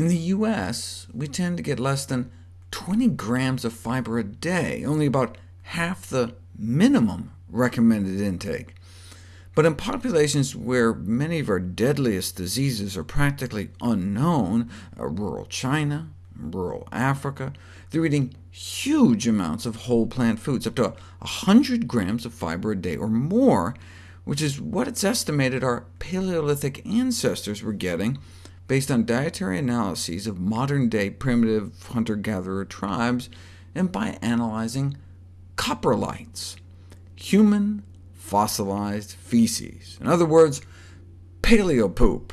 In the US, we tend to get less than 20 grams of fiber a day, only about half the minimum recommended intake. But in populations where many of our deadliest diseases are practically unknown, uh, rural China, rural Africa, they're eating huge amounts of whole plant foods, up to 100 grams of fiber a day or more, which is what it's estimated our Paleolithic ancestors were getting based on dietary analyses of modern-day primitive hunter-gatherer tribes, and by analyzing coprolites, human fossilized feces. In other words, paleopoop.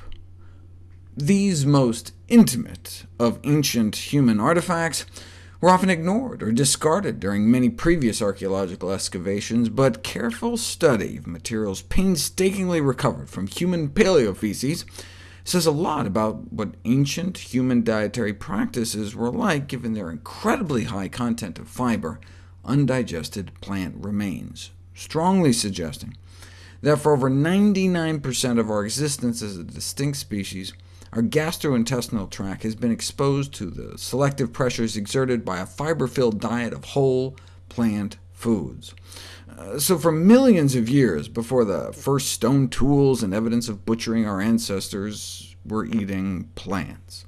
These most intimate of ancient human artifacts were often ignored or discarded during many previous archaeological excavations, but careful study of materials painstakingly recovered from human paleofeces says a lot about what ancient human dietary practices were like given their incredibly high content of fiber, undigested plant remains, strongly suggesting that for over 99% of our existence as a distinct species, our gastrointestinal tract has been exposed to the selective pressures exerted by a fiber-filled diet of whole plant foods. Uh, so for millions of years before the first stone tools and evidence of butchering our ancestors, were eating plants.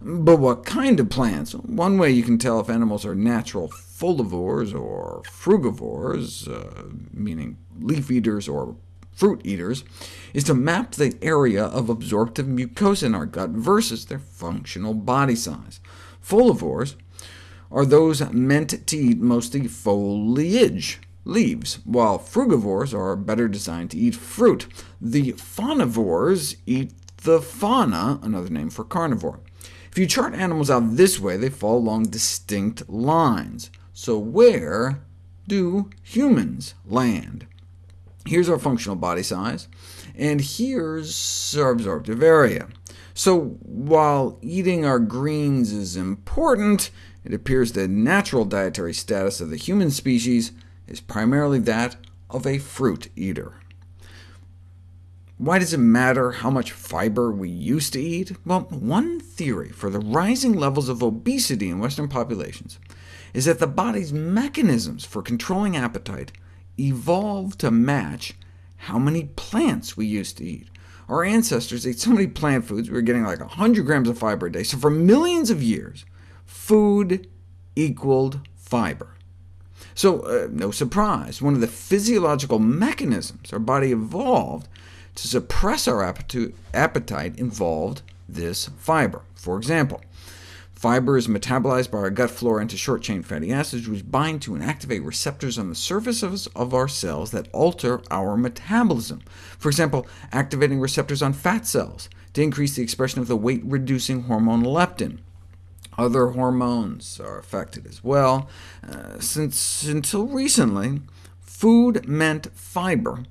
But what kind of plants? One way you can tell if animals are natural folivores or frugivores, uh, meaning leaf eaters or fruit eaters, is to map the area of absorptive mucosa in our gut versus their functional body size. Folivores are those meant to eat mostly foliage, leaves, while frugivores are better designed to eat fruit. The faunivores eat the fauna, another name for carnivore. If you chart animals out this way, they fall along distinct lines. So where do humans land? Here's our functional body size, and here's our absorptive area. So while eating our greens is important, it appears the natural dietary status of the human species is primarily that of a fruit eater. Why does it matter how much fiber we used to eat? Well, one theory for the rising levels of obesity in Western populations is that the body's mechanisms for controlling appetite evolved to match how many plants we used to eat. Our ancestors ate so many plant foods, we were getting like 100 grams of fiber a day. So for millions of years, food equaled fiber. So uh, no surprise, one of the physiological mechanisms our body evolved to suppress our appetite involved this fiber. For example, Fiber is metabolized by our gut flora into short-chain fatty acids, which bind to and activate receptors on the surfaces of our cells that alter our metabolism. For example, activating receptors on fat cells to increase the expression of the weight-reducing hormone leptin. Other hormones are affected as well. Uh, since until recently, food meant fiber,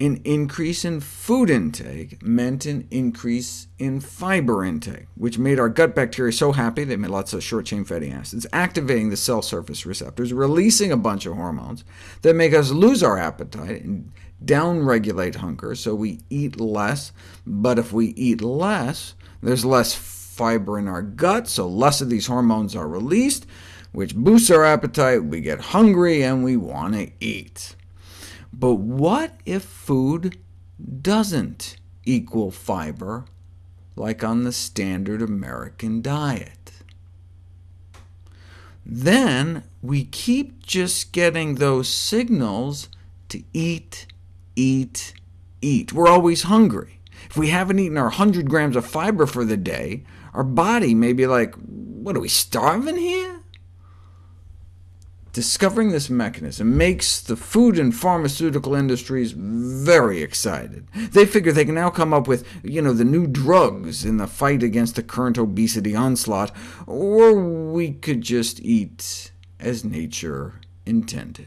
an increase in food intake meant an increase in fiber intake, which made our gut bacteria so happy they made lots of short-chain fatty acids, activating the cell surface receptors, releasing a bunch of hormones that make us lose our appetite and downregulate hunger, so we eat less. But if we eat less, there's less fiber in our gut, so less of these hormones are released, which boosts our appetite, we get hungry, and we want to eat. But what if food doesn't equal fiber, like on the standard American diet? Then we keep just getting those signals to eat, eat, eat. We're always hungry. If we haven't eaten our 100 grams of fiber for the day, our body may be like, what, are we starving here? Discovering this mechanism makes the food and pharmaceutical industries very excited. They figure they can now come up with you know, the new drugs in the fight against the current obesity onslaught, or we could just eat as nature intended.